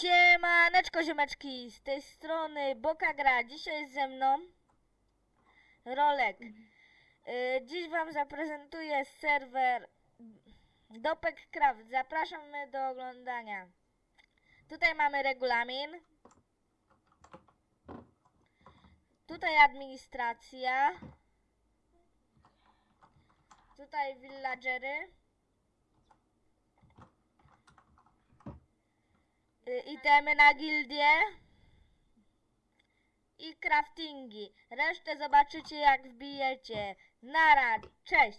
Siemaneczko ziomeczki, z tej strony Boka Gra. Dzisiaj jest ze mną Rolek. Y, Dziś wam zaprezentuję serwer Dopek Craft. Zapraszamy do oglądania. Tutaj mamy regulamin. Tutaj administracja. Tutaj villagery. Itemy na gildię i craftingi. Resztę zobaczycie jak wbijecie. Nara, cześć!